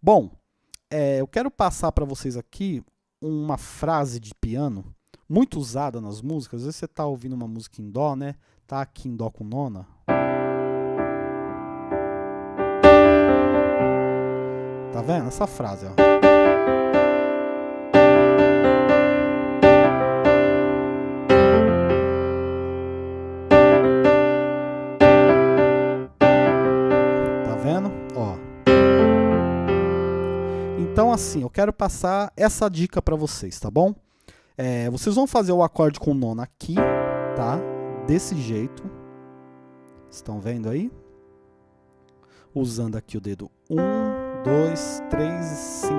Bom, é, eu quero passar para vocês aqui uma frase de piano muito usada nas músicas. Às vezes você está ouvindo uma música em dó, né? Tá aqui em dó com nona. Tá vendo? Essa frase, ó. Então, assim, eu quero passar essa dica para vocês, tá bom? É, vocês vão fazer o acorde com nona aqui, tá? Desse jeito. Estão vendo aí? Usando aqui o dedo 1, 2, 3 e 5.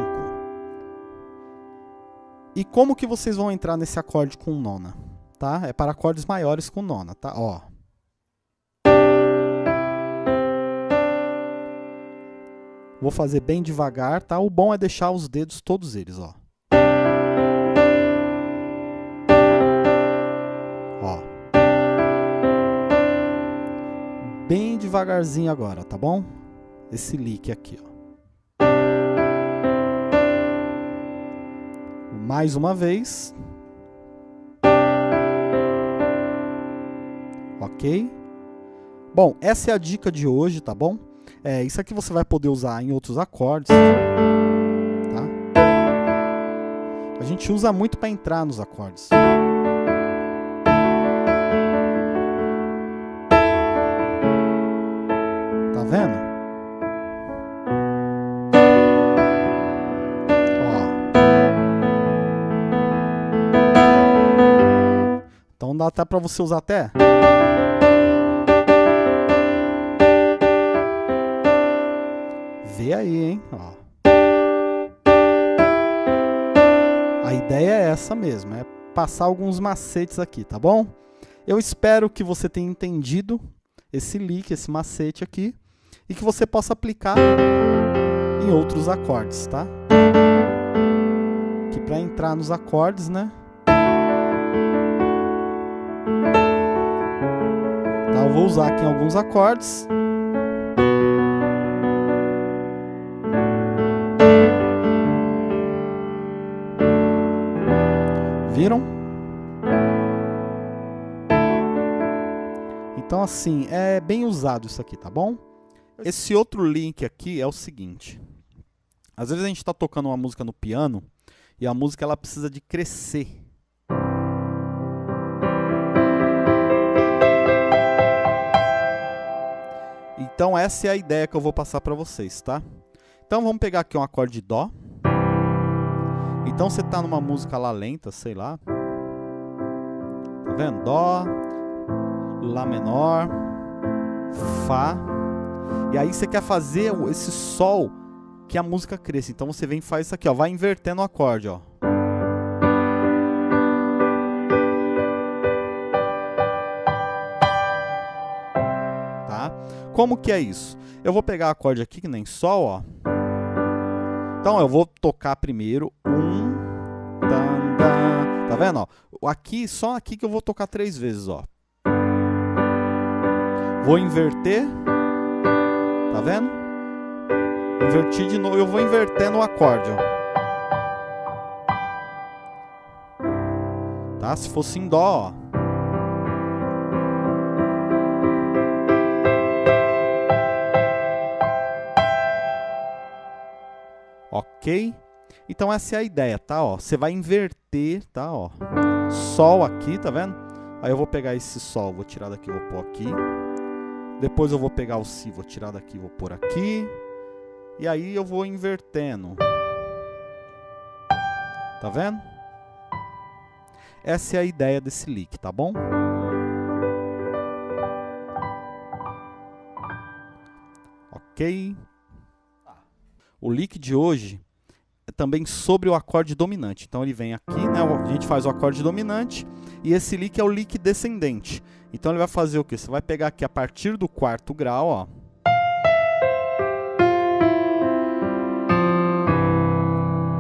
E como que vocês vão entrar nesse acorde com nona? Tá? É para acordes maiores com nona, tá? Ó. Vou fazer bem devagar, tá? O bom é deixar os dedos todos eles, ó. Ó. Bem devagarzinho agora, tá bom? Esse lick aqui, ó. Mais uma vez. Ok? Bom, essa é a dica de hoje, tá bom? É, isso aqui você vai poder usar em outros acordes. Tá? A gente usa muito para entrar nos acordes. Tá vendo? Então dá até para você usar até. Vê aí, hein? Ó. A ideia é essa mesmo, é passar alguns macetes aqui, tá bom? Eu espero que você tenha entendido esse lick, esse macete aqui, e que você possa aplicar em outros acordes, tá? Que para entrar nos acordes, né? Tá, eu vou usar aqui alguns acordes. Viram? Então, assim, é bem usado isso aqui, tá bom? Esse outro link aqui é o seguinte. Às vezes a gente está tocando uma música no piano e a música ela precisa de crescer. Então essa é a ideia que eu vou passar para vocês, tá? Então vamos pegar aqui um acorde de Dó. Então você tá numa música lá lenta, sei lá. Tá vendo? Dó, Lá menor, Fá. E aí você quer fazer esse Sol que a música cresça. Então você vem e faz isso aqui, ó. Vai invertendo o acorde, ó. Tá? Como que é isso? Eu vou pegar o acorde aqui, que nem Sol, ó. Então eu vou tocar primeiro Tá vendo? Ó? Aqui, só aqui que eu vou tocar três vezes, ó. Vou inverter. Tá vendo? Invertir de novo. Eu vou inverter no acorde, ó. Tá? Se fosse em dó, ó. Ok? Então essa é a ideia, tá? Ó, você vai inverter, tá? Ó, Sol aqui, tá vendo? Aí eu vou pegar esse Sol, vou tirar daqui, vou pôr aqui. Depois eu vou pegar o Si, vou tirar daqui, vou pôr aqui. E aí eu vou invertendo. Tá vendo? Essa é a ideia desse lick, tá bom? Ok? O lick de hoje também sobre o acorde dominante. Então ele vem aqui, né, a gente faz o acorde dominante e esse lick é o lick descendente. Então ele vai fazer o que? Você vai pegar aqui a partir do quarto grau, ó.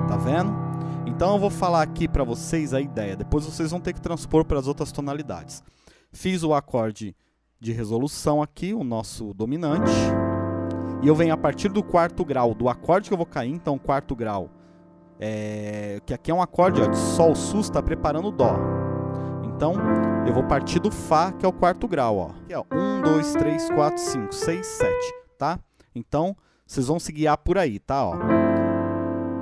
Tá vendo? Então eu vou falar aqui para vocês a ideia, depois vocês vão ter que transpor para as outras tonalidades. Fiz o acorde de resolução aqui, o nosso dominante. E eu venho a partir do quarto grau do acorde que eu vou cair, então quarto grau, é, que aqui é um acorde ó, de Sol sus, está preparando o Dó. Então, eu vou partir do Fá, que é o quarto grau. Ó. Aqui, ó, 1, 2, 3, 4, 5, 6, 7, tá? Então, vocês vão se guiar por aí, tá? Ó.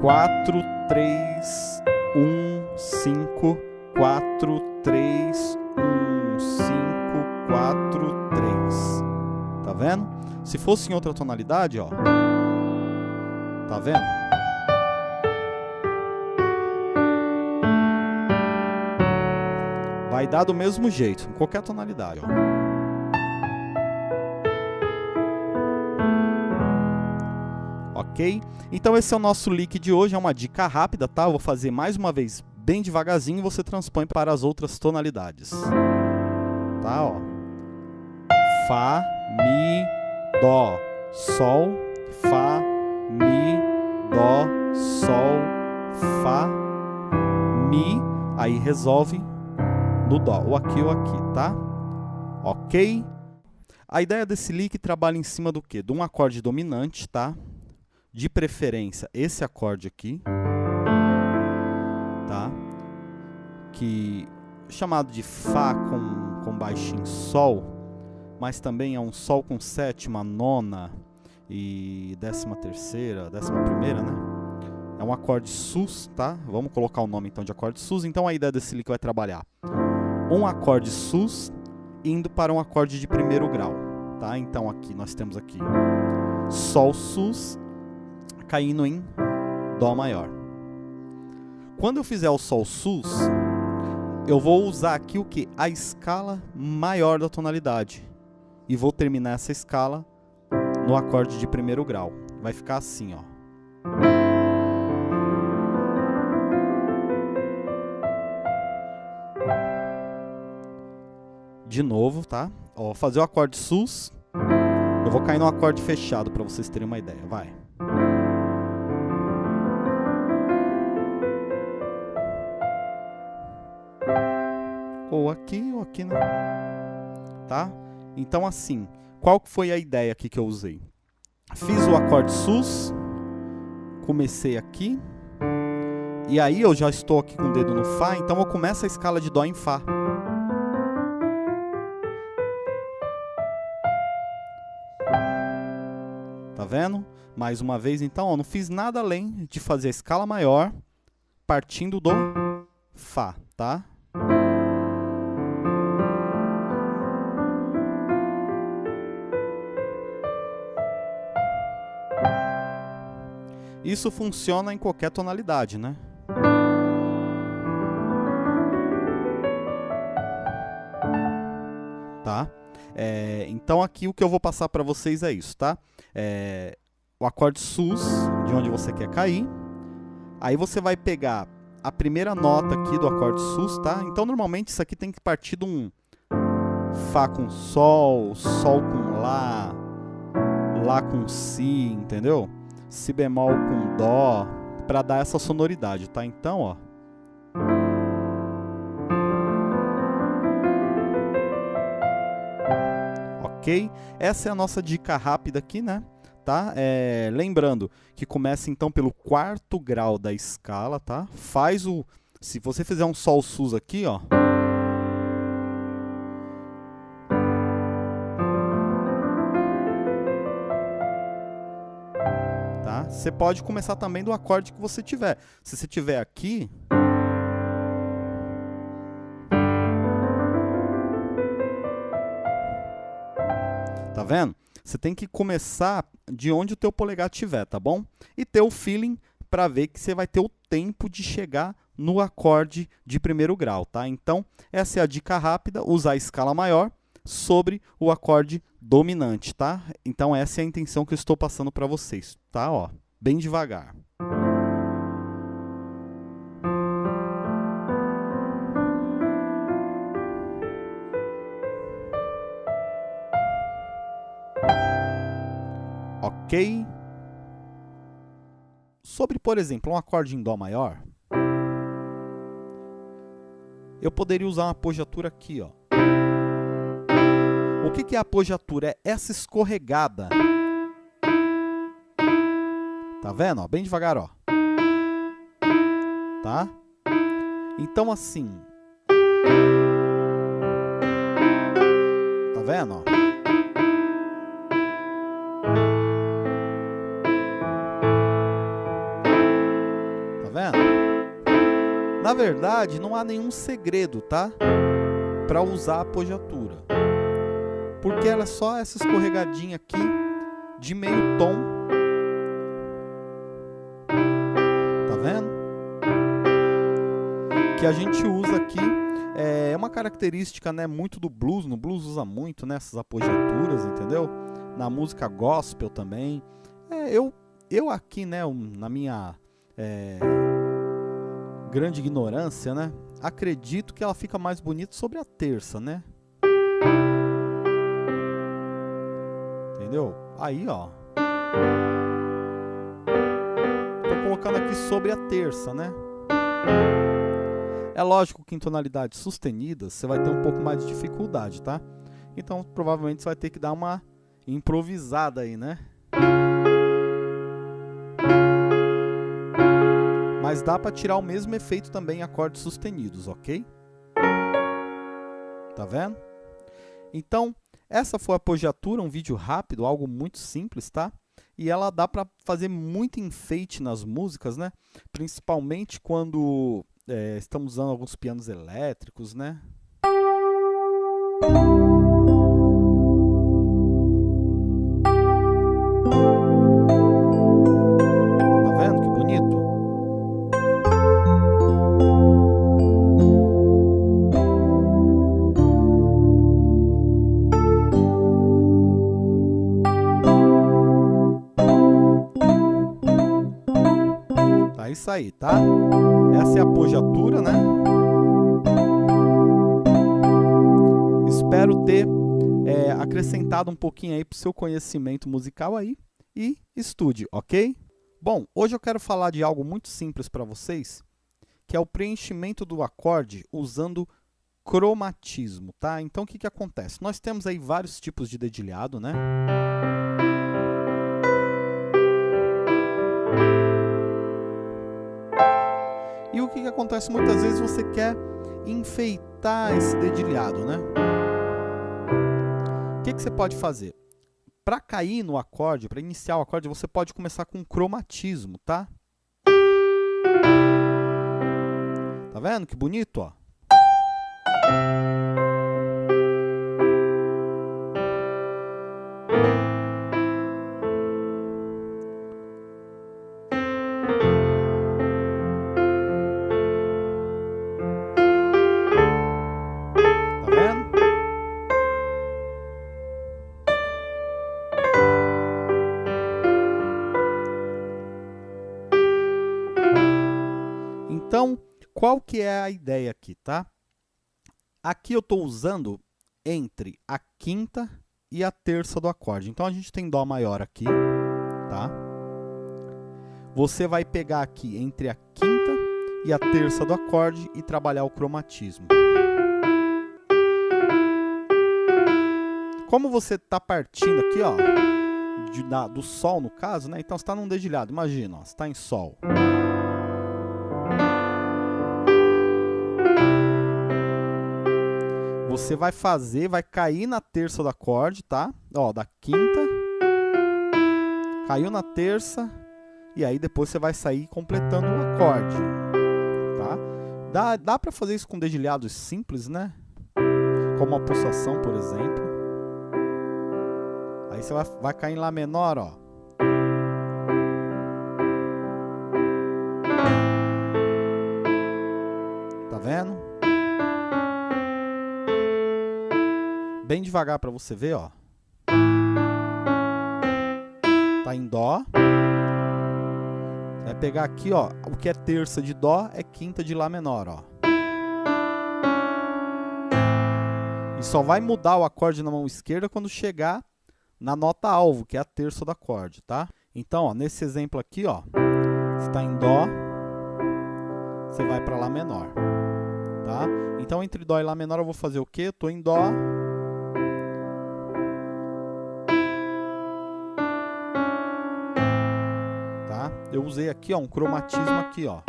4, 3, 1, 5, 4, 3, 1, 5, 4, 3. Tá vendo? Se fosse em outra tonalidade, ó. Tá vendo? Vai dar do mesmo jeito, em qualquer tonalidade, ó. Ok? Então esse é o nosso lick de hoje, é uma dica rápida, tá? Eu vou fazer mais uma vez bem devagarzinho e você transpõe para as outras tonalidades. Tá, ó. Fá, Dó, Sol, Fá, Mi, Dó, Sol, Fá, Mi. Aí resolve no Dó, ou aqui ou aqui, tá? Ok? A ideia desse lick trabalha em cima do quê? De um acorde dominante, tá? De preferência, esse acorde aqui, tá? Que chamado de Fá com, com baixinho Sol, mas também é um Sol com sétima, nona e décima terceira, décima primeira, né? É um acorde sus, tá? Vamos colocar o nome então de acorde sus. Então a ideia desse lick vai trabalhar um acorde sus indo para um acorde de primeiro grau, tá? Então aqui nós temos aqui Sol sus caindo em Dó maior. Quando eu fizer o Sol sus, eu vou usar aqui o que? A escala maior da tonalidade e vou terminar essa escala no acorde de primeiro grau. Vai ficar assim, ó. De novo, tá? Ó, fazer o acorde sus. Eu vou cair no acorde fechado para vocês terem uma ideia. Vai. Ou aqui, ou aqui, né? Tá? Então, assim, qual foi a ideia aqui que eu usei? Fiz o acorde sus, comecei aqui, e aí eu já estou aqui com o dedo no Fá, então eu começo a escala de Dó em Fá. Tá vendo? Mais uma vez, então, não fiz nada além de fazer a escala maior partindo do Fá, tá? Isso funciona em qualquer tonalidade, né? Tá? É, então aqui o que eu vou passar para vocês é isso, tá? É, o acorde sus, de onde você quer cair. Aí você vai pegar a primeira nota aqui do acorde sus, tá? Então normalmente isso aqui tem que partir de um Fá com Sol, Sol com Lá, Lá com Si, entendeu? Si bemol com Dó, para dar essa sonoridade, tá? Então, ó. Ok? Essa é a nossa dica rápida aqui, né? Tá? É, lembrando que começa então pelo quarto grau da escala, tá? Faz o... Se você fizer um Sol sus aqui, ó... Você pode começar também do acorde que você tiver. Se você tiver aqui... Tá vendo? Você tem que começar de onde o teu polegar estiver, tá bom? E ter o feeling para ver que você vai ter o tempo de chegar no acorde de primeiro grau, tá? Então, essa é a dica rápida, usar a escala maior sobre o acorde dominante, tá? Então, essa é a intenção que eu estou passando para vocês, tá? Ó bem devagar. Ok? Sobre, por exemplo, um acorde em Dó maior, eu poderia usar uma apogiatura aqui. Ó. O que é a apogiatura? É essa escorregada Tá vendo? Ó, bem devagar, ó. Tá? Então assim. Tá vendo, ó? Tá vendo? Na verdade, não há nenhum segredo, tá? Para usar a apogiatura. Porque ela é só essa escorregadinha aqui de meio tom. Que a gente usa aqui é uma característica, né, muito do blues. No blues usa muito, né, essas apogiaturas, entendeu? Na música gospel também. É, eu, eu aqui, né, na minha é, grande ignorância, né, acredito que ela fica mais bonita sobre a terça, né? Entendeu? Aí, ó. Tô colocando aqui sobre a terça, né? É lógico que em tonalidades sustenidas você vai ter um pouco mais de dificuldade, tá? Então, provavelmente você vai ter que dar uma improvisada aí, né? Mas dá para tirar o mesmo efeito também em acordes sustenidos, ok? Tá vendo? Então, essa foi a apogiatura, um vídeo rápido, algo muito simples, tá? E ela dá para fazer muito enfeite nas músicas, né? Principalmente quando é, estamos usando alguns pianos elétricos, né? Espero ter é, acrescentado um pouquinho aí para o seu conhecimento musical aí e estude, ok? Bom, hoje eu quero falar de algo muito simples para vocês, que é o preenchimento do acorde usando cromatismo, tá? Então, o que, que acontece? Nós temos aí vários tipos de dedilhado, né? E o que, que acontece? Muitas vezes você quer enfeitar esse dedilhado, né? Que, que você pode fazer? Para cair no acorde, para iniciar o acorde, você pode começar com cromatismo, tá? Tá vendo que bonito, ó? Qual que é a ideia aqui, tá? Aqui eu estou usando entre a quinta e a terça do acorde. Então, a gente tem Dó maior aqui, tá? Você vai pegar aqui entre a quinta e a terça do acorde e trabalhar o cromatismo. Como você está partindo aqui, ó, de, da, do Sol no caso, né? Então, você está num dedilhado, imagina, ó, você está em Sol. Você vai fazer, vai cair na terça do acorde, tá? Ó, da quinta, caiu na terça, e aí depois você vai sair completando o acorde, tá? Dá, dá para fazer isso com dedilhados simples, né? Como a pulsação, por exemplo. Aí você vai, vai cair em Lá menor, ó. Bem devagar para você ver, ó. Tá em dó. Você vai pegar aqui, ó, o que é terça de dó é quinta de lá menor, ó. E só vai mudar o acorde na mão esquerda quando chegar na nota alvo, que é a terça do acorde, tá? Então, ó, nesse exemplo aqui, ó, está em dó, você vai para lá menor, tá? Então, entre dó e lá menor eu vou fazer o quê? Eu tô em dó, usei aqui ó, um cromatismo aqui, ó.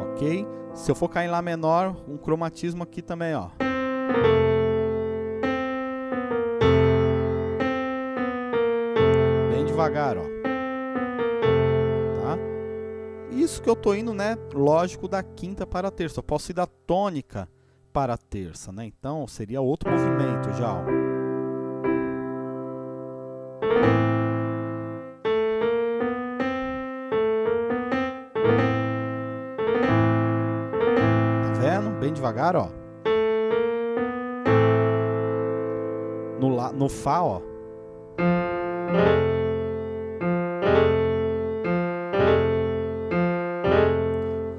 Ok? Se eu focar em Lá menor, um cromatismo aqui também, ó. Bem devagar, ó. Tá? Isso que eu tô indo, né? Lógico, da quinta para a terça. Eu posso ir da tônica para a terça, né? Então, seria outro movimento já, ó. Devagar, ó. No, lá, no Fá, ó.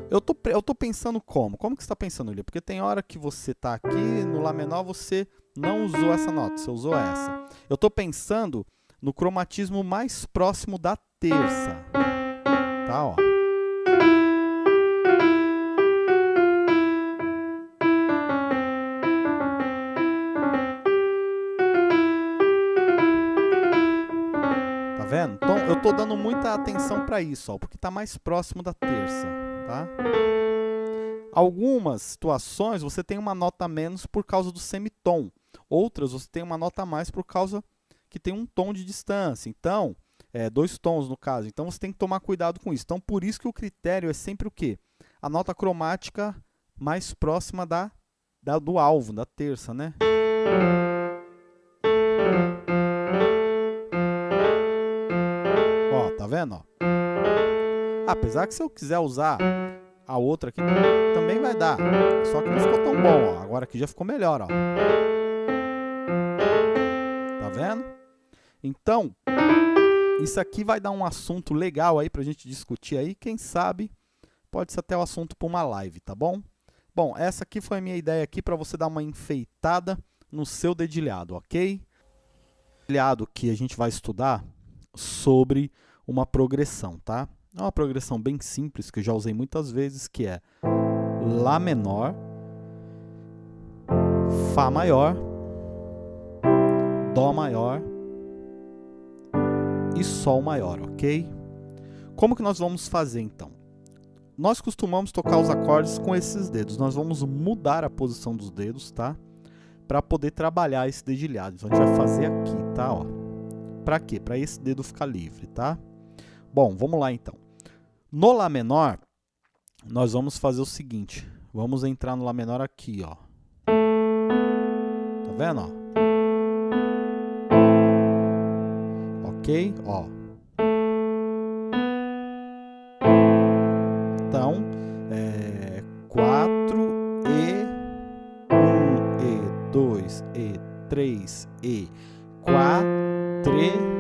Eu tô, eu tô pensando como? Como que você está pensando, Lia? Porque tem hora que você tá aqui, no Lá menor você não usou essa nota, você usou essa. Eu tô pensando no cromatismo mais próximo da terça. Tá, ó. Tô dando muita atenção para isso, ó, porque tá mais próximo da terça, tá? Algumas situações você tem uma nota menos por causa do semitom. Outras você tem uma nota a mais por causa que tem um tom de distância. Então, é, dois tons no caso. Então você tem que tomar cuidado com isso. Então por isso que o critério é sempre o quê? A nota cromática mais próxima da, da do alvo, da terça, né? Vendo? Ó? Apesar que se eu quiser usar a outra aqui, também vai dar. Só que não ficou tão bom, ó. Agora aqui já ficou melhor, ó. Tá vendo? Então, isso aqui vai dar um assunto legal aí pra gente discutir aí. Quem sabe pode ser até o assunto para uma live, tá bom? Bom, essa aqui foi a minha ideia aqui para você dar uma enfeitada no seu dedilhado, ok? Dedilhado que a gente vai estudar sobre uma progressão, tá? É uma progressão bem simples que eu já usei muitas vezes, que é Lá menor, Fá maior, Dó maior e Sol maior, ok? Como que nós vamos fazer então? Nós costumamos tocar os acordes com esses dedos. Nós vamos mudar a posição dos dedos, tá? Para poder trabalhar esse dedilhado. Então a gente vai fazer aqui, tá? Ó. Para quê? Para esse dedo ficar livre, tá? Bom, vamos lá então. No Lá menor, nós vamos fazer o seguinte. Vamos entrar no Lá menor aqui, ó. Tá vendo, ó? Ok? Ó. Então, é 4 E, 1 E, 2 E, 3 E, 4 E, 1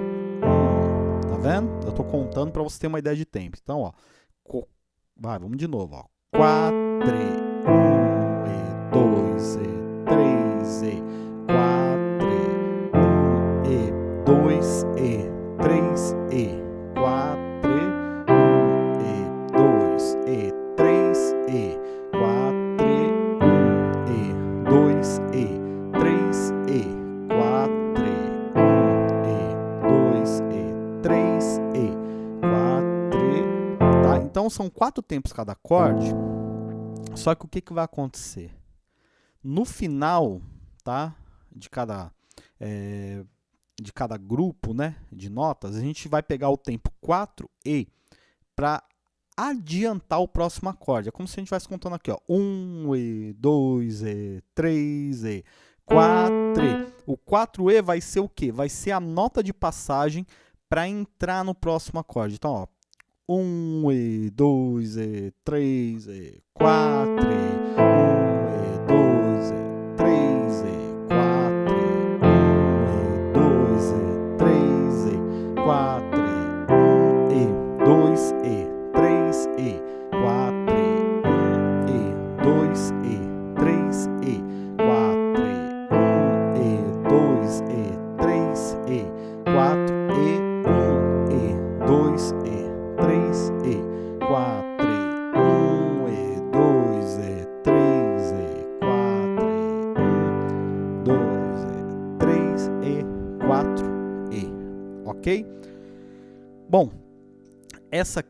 vendo? Eu estou contando para você ter uma ideia de tempo. Então, ó, vai, vamos de novo, ó. 4, 3, Então são quatro tempos cada acorde. Só que o que, que vai acontecer? No final, tá? De cada é, de cada grupo né, de notas, a gente vai pegar o tempo 4E para adiantar o próximo acorde. É como se a gente estivesse contando aqui, ó, 1E, 2E, 3E, 4E. O 4E vai ser o quê? Vai ser a nota de passagem para entrar no próximo acorde. Então, ó, 1E, 2E, 3E, 4E, 1E,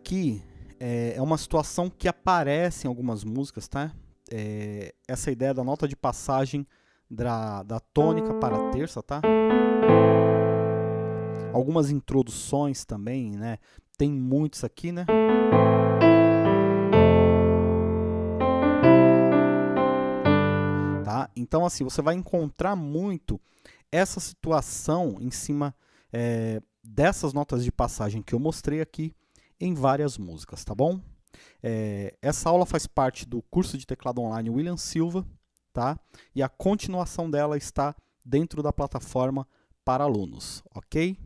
aqui é, é uma situação que aparece em algumas músicas, tá? É, essa ideia da nota de passagem da, da tônica para a terça, tá? Algumas introduções também, né? Tem muitos aqui, né? Tá? Então, assim, você vai encontrar muito essa situação em cima é, dessas notas de passagem que eu mostrei aqui em várias músicas, tá bom? É, essa aula faz parte do curso de teclado online William Silva, tá? E a continuação dela está dentro da plataforma para alunos, ok?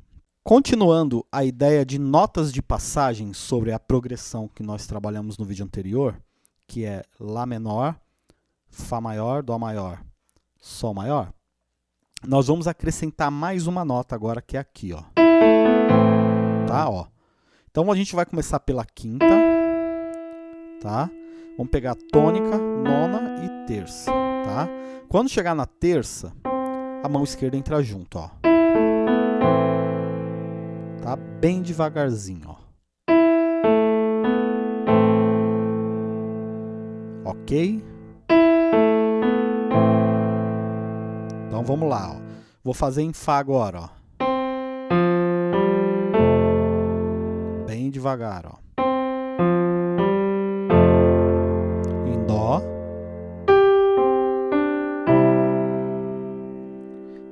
Continuando a ideia de notas de passagem sobre a progressão que nós trabalhamos no vídeo anterior, que é Lá menor, Fá maior, Dó maior, Sol maior, nós vamos acrescentar mais uma nota agora, que é aqui, ó. Tá, ó. Então a gente vai começar pela quinta, tá? Vamos pegar tônica, nona e terça, tá? Quando chegar na terça, a mão esquerda entra junto, ó. Tá? Bem devagarzinho, ó. Ok? Então vamos lá, ó. Vou fazer em Fá agora, ó. Devagar, ó. Em dó.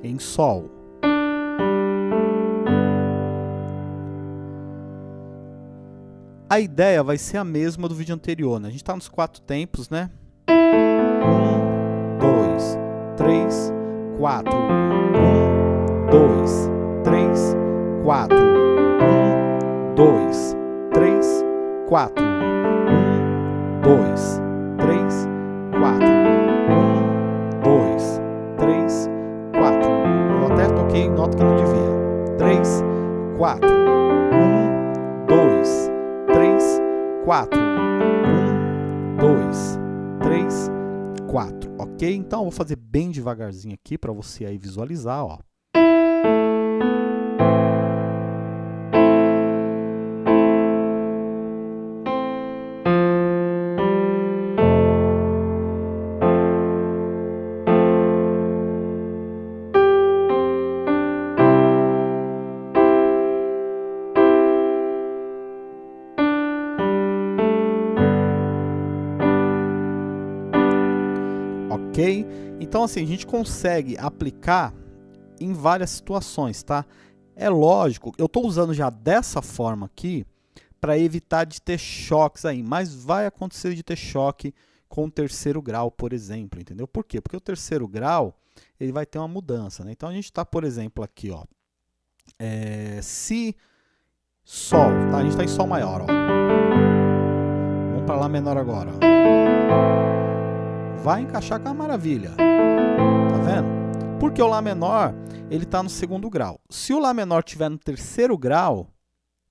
Em sol. A ideia vai ser a mesma do vídeo anterior, né? A gente está nos quatro tempos, né? Um, dois, três, quatro. Um, dois, três, quatro. Um, dois, quatro. Um, dois, três, quatro. Um, dois, três, quatro. Eu até toquei nota que não devia. Três, quatro. Um, dois, três, quatro. Um, dois, três, quatro. Ok? Então eu vou fazer bem devagarzinho aqui para você aí visualizar, ó. Então, assim, a gente consegue aplicar em várias situações, tá? É lógico, eu estou usando já dessa forma aqui para evitar de ter choques aí, mas vai acontecer de ter choque com o terceiro grau, por exemplo, entendeu? Por quê? Porque o terceiro grau, ele vai ter uma mudança, né? Então, a gente está, por exemplo, aqui, ó, é, Si, Sol, tá? A gente está em Sol maior, ó. Vamos para Lá menor agora, ó vai encaixar com a maravilha. Tá vendo? Porque o Lá menor, ele está no segundo grau. Se o Lá menor estiver no terceiro grau,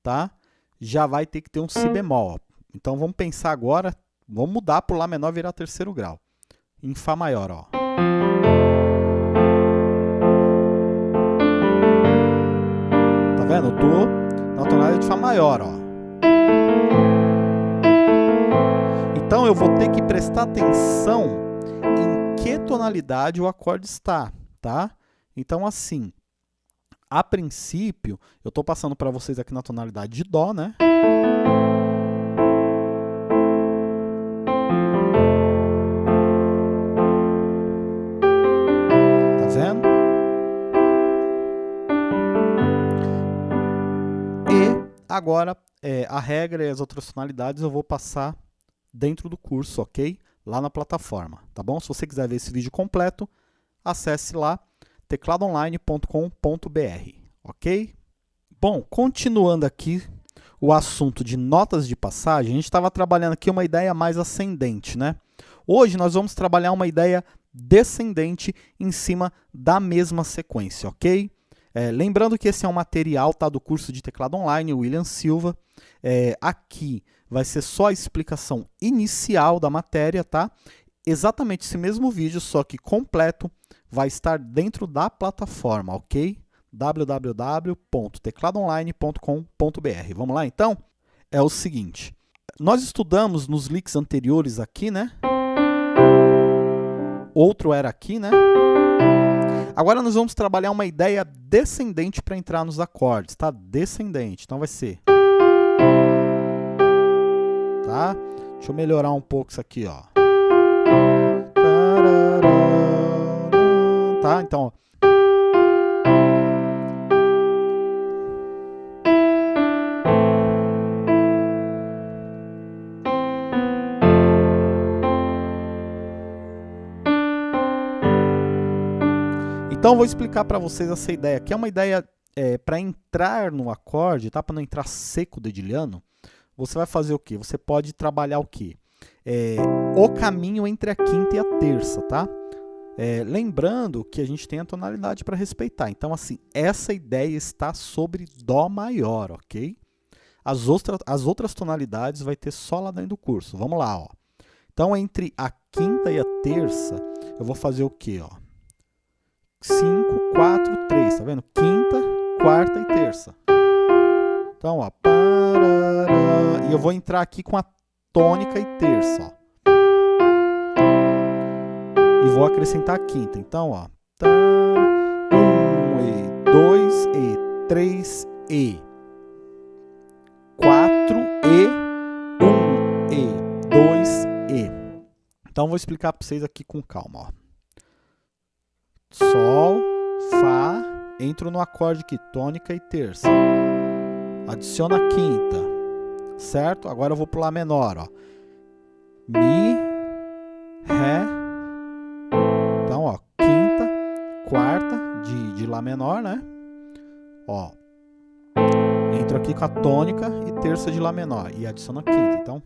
tá? Já vai ter que ter um Si bemol. Então, vamos pensar agora, vamos mudar para o Lá menor virar terceiro grau. Em Fá maior, ó. Tá vendo? Eu tô na tonalidade de Fá maior, ó. Então, eu vou ter que prestar atenção em que tonalidade o acorde está, tá? Então, assim, a princípio, eu estou passando para vocês aqui na tonalidade de Dó, né? Tá vendo? E agora, é, a regra e as outras tonalidades eu vou passar dentro do curso, ok? Lá na plataforma, tá bom? Se você quiser ver esse vídeo completo, acesse lá tecladoonline.com.br, ok? Bom, continuando aqui o assunto de notas de passagem, a gente estava trabalhando aqui uma ideia mais ascendente, né? Hoje nós vamos trabalhar uma ideia descendente em cima da mesma sequência, ok? É, lembrando que esse é um material tá, do curso de teclado online, William Silva. É, aqui vai ser só a explicação inicial da matéria, tá? Exatamente esse mesmo vídeo, só que completo, vai estar dentro da plataforma, ok? www.tecladoonline.com.br. Vamos lá então? É o seguinte, nós estudamos nos leaks anteriores aqui, né? Outro era aqui, né? Agora nós vamos trabalhar uma ideia descendente para entrar nos acordes, tá? Descendente. Então vai ser... Tá? Deixa eu melhorar um pouco isso aqui, ó. Tá? Então. Então, vou explicar para vocês essa ideia, que é uma ideia é, para entrar no acorde, tá? para não entrar seco dedilhando, você vai fazer o quê? Você pode trabalhar o quê? É, o caminho entre a quinta e a terça, tá? É, lembrando que a gente tem a tonalidade para respeitar. Então, assim, essa ideia está sobre Dó maior, ok? As, outra, as outras tonalidades vai ter só lá dentro do curso. Vamos lá, ó. Então, entre a quinta e a terça, eu vou fazer o quê, ó? 5, 4, 3, tá vendo? Quinta, quarta e terça. Então, ó, parará, e eu vou entrar aqui com a tônica e terça, ó. E vou acrescentar a quinta. Então, ó, tá, um e dois e três e quatro e um e dois e. Então, vou explicar para vocês aqui com calma, ó. Sol, Fá, entro no acorde aqui, tônica e terça. Adiciona a quinta, certo? Agora eu vou Lá menor, ó. Mi, Ré. Então, ó, quinta, quarta de, de Lá menor, né? Ó. Entro aqui com a tônica e terça de Lá menor. E adiciono a quinta, então.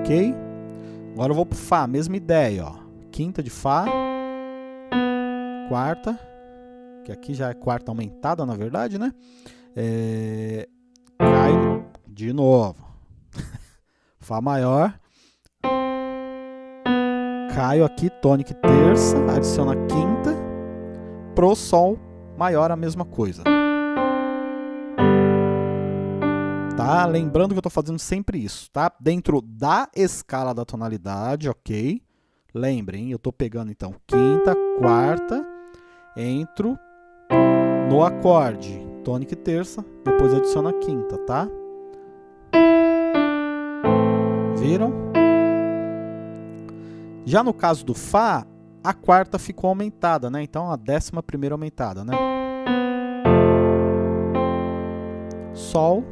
Ok? Agora eu vou pro Fá, mesma ideia, ó quinta de Fá, quarta, que aqui já é quarta aumentada, na verdade, né? É, cai de novo. Fá maior. Caio aqui, tônica terça, adiciona quinta. Pro Sol maior, a mesma coisa. Tá? Lembrando que eu estou fazendo sempre isso, tá? Dentro da escala da tonalidade, ok? Lembrem, eu estou pegando então quinta, quarta, entro no acorde, tônica e terça, depois adiciono a quinta, tá? Viram? Já no caso do Fá, a quarta ficou aumentada, né? Então a décima primeira aumentada, né? Sol.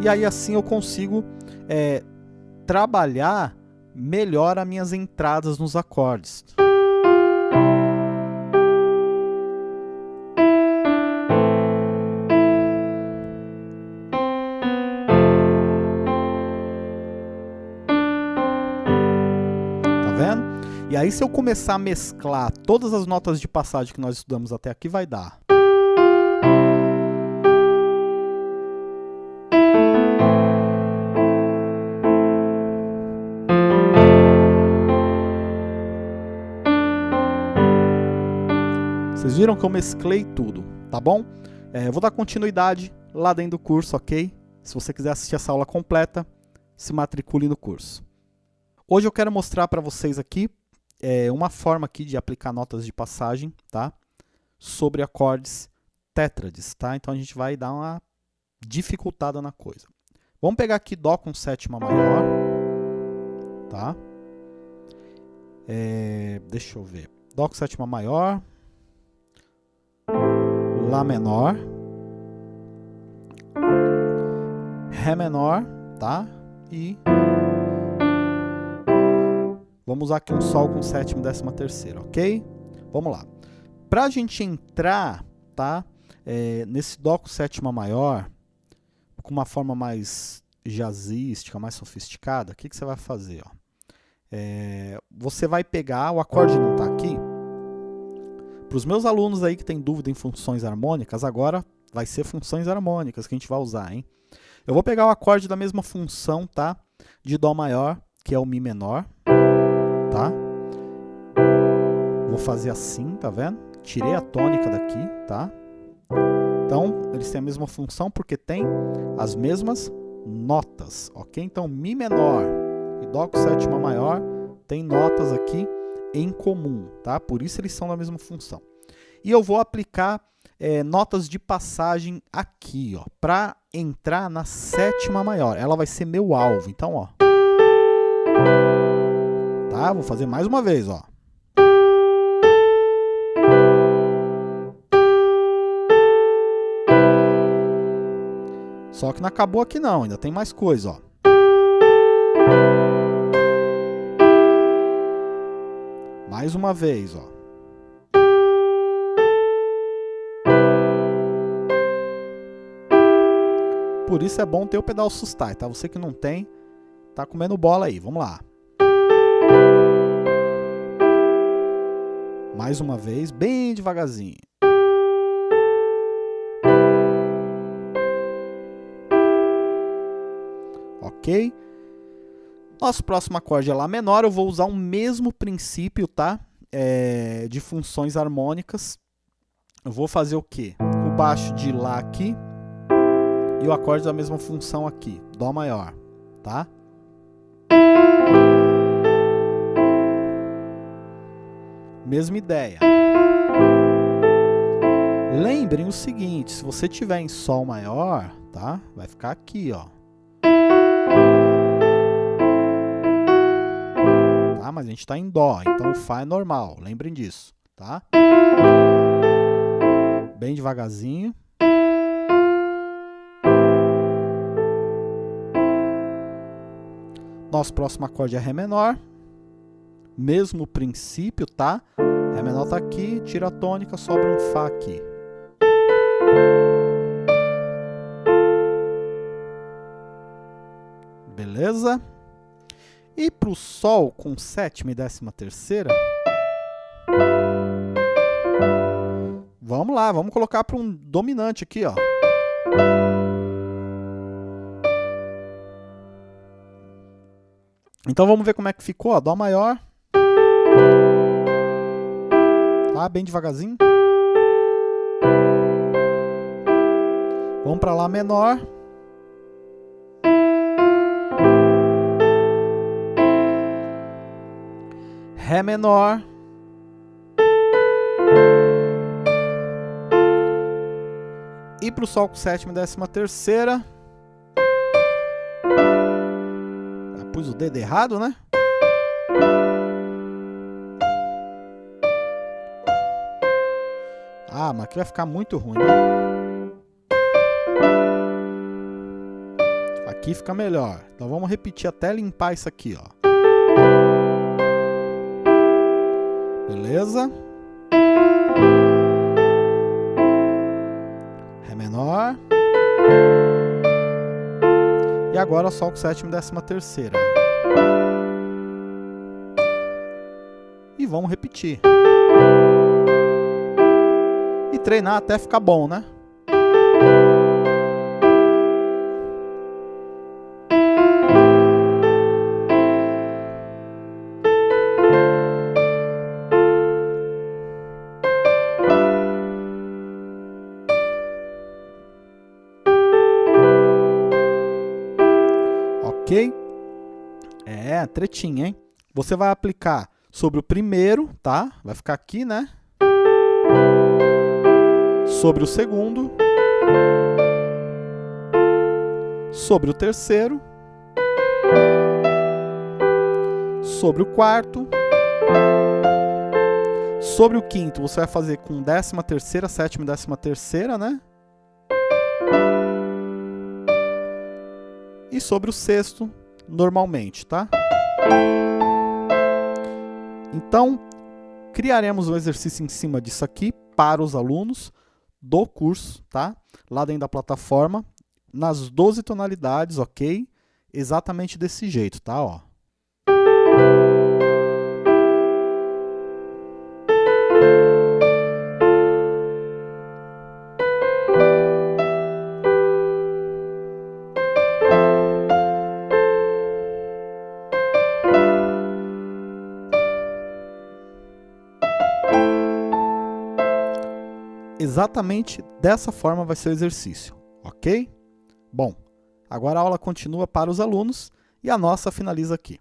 E aí assim eu consigo é, trabalhar melhor as minhas entradas nos acordes. Aí se eu começar a mesclar todas as notas de passagem que nós estudamos até aqui, vai dar. Vocês viram que eu mesclei tudo, tá bom? É, vou dar continuidade lá dentro do curso, ok? Se você quiser assistir essa aula completa, se matricule no curso. Hoje eu quero mostrar para vocês aqui é, uma forma aqui de aplicar notas de passagem, tá? Sobre acordes tétrades, tá? Então a gente vai dar uma dificultada na coisa. Vamos pegar aqui Dó com sétima maior, tá? É, deixa eu ver. Dó com sétima maior, Lá menor, Ré menor, tá? E vamos usar aqui um Sol com sétima e décima terceira, ok? Vamos lá. Para a gente entrar, tá? É, nesse Dó com sétima maior, com uma forma mais jazzística, mais sofisticada, o que, que você vai fazer? Ó? É, você vai pegar, o acorde não está aqui, para os meus alunos aí que têm dúvida em funções harmônicas, agora vai ser funções harmônicas que a gente vai usar, hein? Eu vou pegar o acorde da mesma função, tá? De Dó maior, que é o Mi menor, tá? vou fazer assim, tá vendo? Tirei a tônica daqui, tá? Então, eles têm a mesma função porque tem as mesmas notas, ok? Então, Mi menor e Dó com sétima maior tem notas aqui em comum, tá? Por isso eles são da mesma função. E eu vou aplicar é, notas de passagem aqui, ó, para entrar na sétima maior. Ela vai ser meu alvo. Então, ó. Tá? Vou fazer mais uma vez, ó. Só que não acabou aqui não, ainda tem mais coisa, ó. Mais uma vez, ó. Por isso é bom ter o pedal sustai, tá? Você que não tem, tá comendo bola aí. Vamos lá. Mais uma vez, bem devagarzinho. Ok? Nosso próximo acorde é Lá menor. Eu vou usar o mesmo princípio, tá? É, de funções harmônicas. Eu vou fazer o quê? O baixo de Lá aqui e o acorde da mesma função aqui, Dó maior, tá? Mesma ideia. Lembrem o seguinte, se você tiver em Sol maior, tá? Vai ficar aqui, ó. Tá? Mas a gente está em Dó, então o Fá é normal, lembrem disso, tá? Bem devagarzinho. Nosso próximo acorde é Ré menor. Mesmo princípio, tá? Ré menor tá aqui, tira a tônica, sobra um Fá aqui. Beleza? E para o Sol com sétima e décima terceira, vamos lá, vamos colocar para um dominante aqui, ó. Então vamos ver como é que ficou, ó, Dó maior. Tá, bem devagarzinho. Vamos para Lá menor. Ré menor. E para o Sol com sétima e décima terceira. pus o dedo errado, né? Ah, mas aqui vai ficar muito ruim, né? Aqui fica melhor. Então vamos repetir até limpar isso aqui, ó. Beleza? Ré menor. E agora Sol com sétima e décima terceira. E vamos repetir. Treinar até ficar bom, né? É, tretinha, hein? Você vai aplicar sobre o primeiro, tá? Vai ficar aqui, né? Sobre o segundo. Sobre o terceiro. Sobre o quarto. Sobre o quinto, você vai fazer com décima terceira, sétima e décima terceira, né? E sobre o sexto, normalmente, tá? Então, criaremos um exercício em cima disso aqui para os alunos do curso, tá? Lá dentro da plataforma, nas 12 tonalidades, ok? Exatamente desse jeito, tá? Ó. Exatamente dessa forma vai ser o exercício, ok? Bom, agora a aula continua para os alunos e a nossa finaliza aqui.